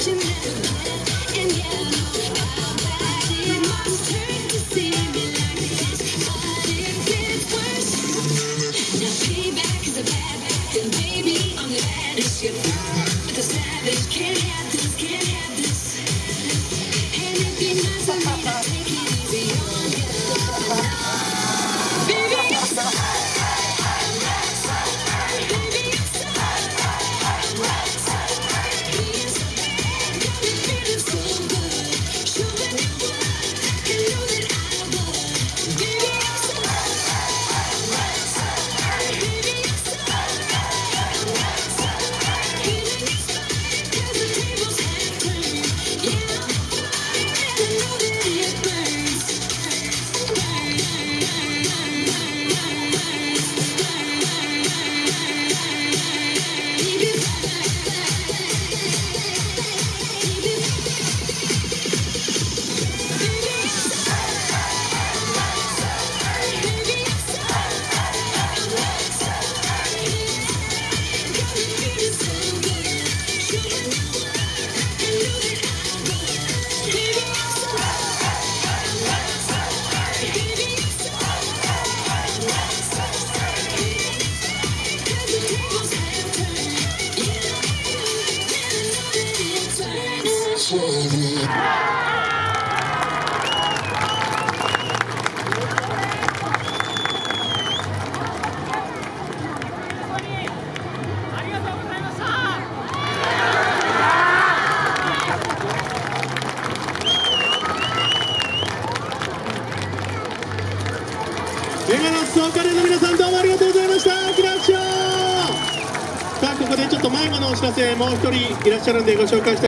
Imagine that. Chevy. の皆さんどうもありがとうございましたさあここでちょっと迷子のお知らせもう一人いらっしゃるんでご紹介したい